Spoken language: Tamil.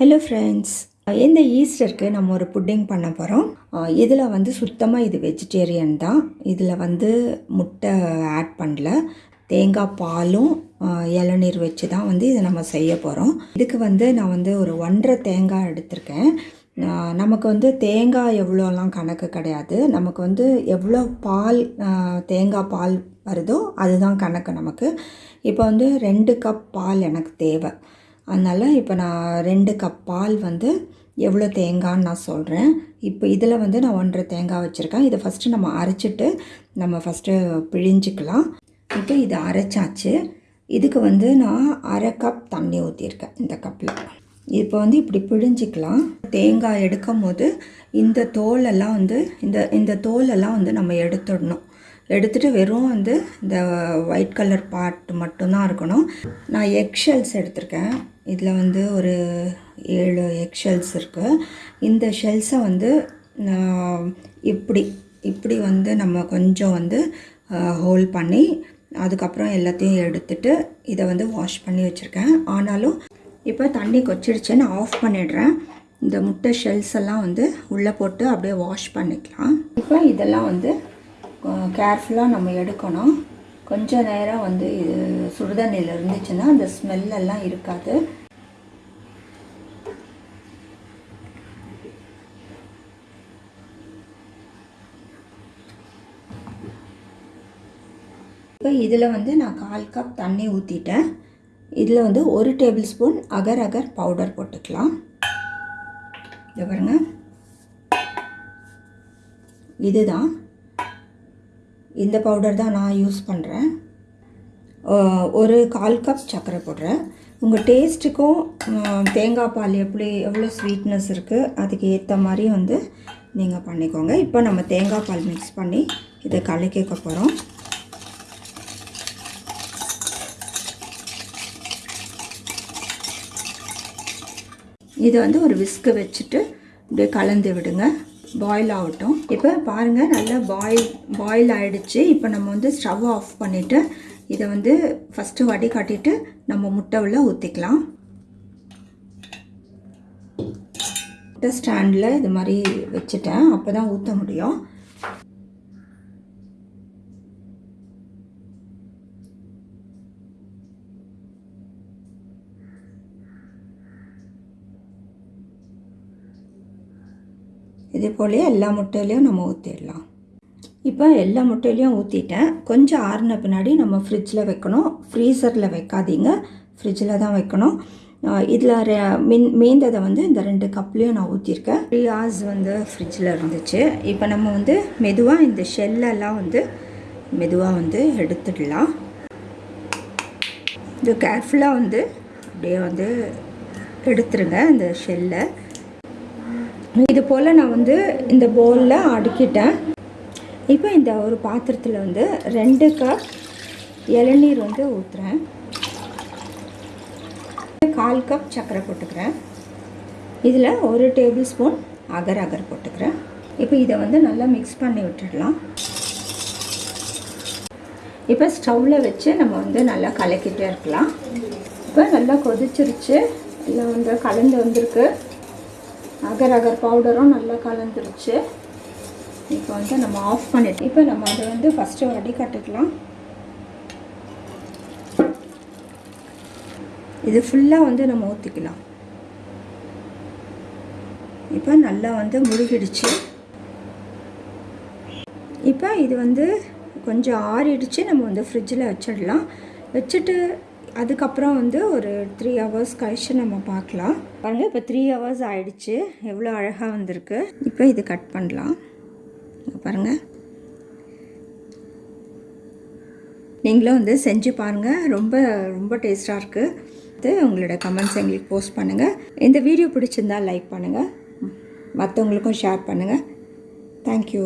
ஹலோ ஃப்ரெண்ட்ஸ் இந்த ஈஸ்டருக்கு நம்ம ஒரு புட்டிங் பண்ண போகிறோம் இதில் வந்து சுத்தமாக இது வெஜிடேரியன் தான். இதில் வந்து முட்டை ஆட் பண்ணல. தேங்காய் பாலும் இளநீர் வச்சு தான் வந்து இதை நம்ம செய்ய போகிறோம் இதுக்கு வந்து நான் வந்து ஒரு ஒன்றரை தேங்காய் எடுத்திருக்கேன். நமக்கு வந்து தேங்காய் எவ்வளோலாம் கணக்கு கிடையாது. நமக்கு வந்து எவ்வளோ பால் தேங்காய் பால் வருதோ அதுதான் கணக்கு நமக்கு. இப்போ வந்து ரெண்டு கப் பால் எனக்கு தேவை. அதனால் இப்போ நான் ரெண்டு கப் பால் வந்து எவ்வளோ தேங்காய்ன்னு நான் சொல்கிறேன் இப்போ இதில் வந்து நான் ஒன்றரை தேங்காய் வச்சுருக்கேன். இதை ஃபஸ்ட்டு நம்ம அரைச்சிட்டு நம்ம ஃபஸ்ட்டு பிழிஞ்சிக்கலாம். இப்போ இது அரைச்சாச்சு. இதுக்கு வந்து நான் அரை கப் தண்ணி ஊற்றியிருக்கேன் இந்த கப்பில் இப்போ வந்து இப்படி பிழிஞ்சிக்கலாம். தேங்காய் எடுக்கும் போது இந்த தோலெல்லாம் வந்து இந்த இந்த தோலெல்லாம் வந்து நம்ம எடுத்துடணும். எடுத்துட்டு வெறும் வந்து இந்த ஒயிட் கலர் பார்ட் மட்டும்தான் இருக்கணும். நான் எக் ஷெல்ஸ் எடுத்திருக்கேன். இதில் வந்து ஒரு ஏழு எக்ஷெல்ஸ் இருக்குது இந்த ஷெல்ஸை வந்து நான் இப்படி இப்படி வந்து நம்ம கொஞ்சம் வந்து ஹோல் பண்ணி அதுக்கப்புறம் எல்லாத்தையும் எடுத்துட்டு இதை வந்து வாஷ் பண்ணி வச்சுருக்கேன். ஆனாலும் இப்போ தண்ணி கொச்சிடுச்சு நான் ஆஃப் பண்ணிடுறேன். இந்த முட்டை ஷெல்ஸ் எல்லாம் வந்து உள்ளே போட்டு அப்படியே வாஷ் பண்ணிக்கலாம். இப்போ இதெல்லாம் வந்து கேர்ஃபுல்லாக நம்ம எடுக்கணும். கொஞ்ச நேரம் வந்து இது சுடுதண்ணியில் இருந்துச்சுன்னா அந்த ஸ்மெல்லெல்லாம் இருக்காது. இப்போ இதில் வந்து நான் கால் கப் தண்ணி ஊற்றிட்டேன் இதில் வந்து ஒரு table spoon agar agar powder போட்டுக்கலாம். இதை பாருங்க. இதுதான். இந்த பவுடர் தான் நான் யூஸ் பண்ணுறேன். ஒரு கால் கப் சர்க்கரை போடுறேன். உங்கள் டேஸ்ட்டுக்கும் தேங்காய் பால் எப்படி எவ்வளோ ஸ்வீட்னஸ் இருக்குது அதுக்கு ஏற்ற மாதிரி வந்து நீங்கள் பண்ணிக்கோங்க. இப்போ நம்ம தேங்காய் பால் மிக்ஸ் பண்ணி இதை கலக்கிக்க போகிறோம். இதை வந்து ஒரு விஸ்கு வச்சுட்டு இப்படியே கலந்து விடுங்க. பாயில் ஆகட்டும். இப்போ பாருங்கள் நல்லா பாயில் பாயில் ஆகிடுச்சு இப்போ நம்ம வந்து ஸ்டவ் ஆஃப் பண்ணிவிட்டு இதை வந்து ஃபஸ்ட்டு வடிகட்டிட்டு நம்ம முட்டை உள்ள ஊற்றிக்கலாம் முட்டை ஸ்டாண்டில் இது மாதிரி வச்சுட்டேன். அப்போ தான் ஊற்ற முடியும். இதே போலே எல்லா முட்டையிலையும் நம்ம ஊற்றிடலாம் இப்போ எல்லா முட்டையிலையும் ஊற்றிட்டேன் கொஞ்சம் ஆறின பின்னாடி நம்ம ஃப்ரிட்ஜில் வைக்கணும். ஃப்ரீசரில் வைக்காதீங்க. ஃப்ரிட்ஜில் தான் வைக்கணும். இதில் மின் மீந்ததை வந்து இந்த ரெண்டு கப்லேயும் நான் ஊற்றிருக்கேன் த்ரீ ஹார்ஸ் வந்து ஃப்ரிட்ஜில் இருந்துச்சு. இப்போ நம்ம வந்து மெதுவாக இந்த ஷெல்லெல்லாம் வந்து மெதுவாக வந்து எடுத்துடலாம். இது கேர்ஃபுல்லாக வந்து அப்படியே வந்து எடுத்துருங்க இந்த ஷெல்லை இது போல் நான் வந்து இந்த பவுலில் அடுக்கிட்டேன். இப்போ இந்த ஒரு பாத்திரத்தில் வந்து ரெண்டு கப் இளநீர் வந்து ஊற்றுறேன் கால் கப் சர்க்கரை போட்டுக்கிறேன். இதில் ஒரு டேபிள் ஸ்பூன் அகர் அகர் போட்டுக்கிறேன். இப்போ இதை வந்து நல்லா மிக்ஸ் பண்ணி விட்டுடலாம். இப்போ ஸ்டவ்வில் வச்சு நம்ம வந்து நல்லா கலக்கிட்டே இருக்கலாம். இப்போ நல்லா கொதிச்சிருச்சு. எல்லாம் வந்து கலந்து வந்திருக்கு. அகர் அகர் பவுடரும் நல்லா கலந்துருச்சு. இப்போ வந்து நம்ம ஆஃப் பண்ணிட்டு இப்போ நம்ம அதை வந்து ஃபஸ்ட்டு வடிகட்டுக்கலாம் இது ஃபுல்லாக வந்து நம்ம ஊற்றிக்கலாம் இப்போ நல்லா வந்து முழுகிடுச்சு. இப்போ இது வந்து கொஞ்சம் ஆறிடுச்சு. நம்ம வந்து ஃப்ரிட்ஜில் வச்சிடலாம். வச்சுட்டு அதுக்கப்புறம் வந்து ஒரு த்ரீ ஹவர்ஸ் கழிச்சு நம்ம பார்க்கலாம். பாருங்கள் இப்போ த்ரீ ஹவர்ஸ் ஆயிடுச்சு. எவ்வளோ அழகாக வந்திருக்கு. இப்போ இது கட் பண்ணலாம். பாருங்கள் நீங்களும் வந்து செஞ்சு பாருங்கள் ரொம்ப ரொம்ப டேஸ்ட்டாக இருக்குது உங்களோட கமெண்ட்ஸ் எங்களுக்கு போஸ்ட் பண்ணுங்கள் இந்த வீடியோ பிடிச்சிருந்தா லைக் பண்ணுங்கள் மற்றவங்களுக்கும் ஷேர் பண்ணுங்கள் தேங்க்யூ